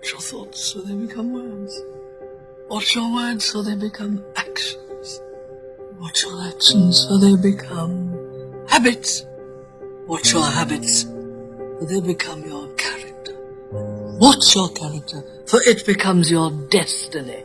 Watch your thoughts so they become words. Watch your words so they become actions. Watch your actions so they become habits. Watch your habits so they become your character. Watch your character for it becomes your destiny.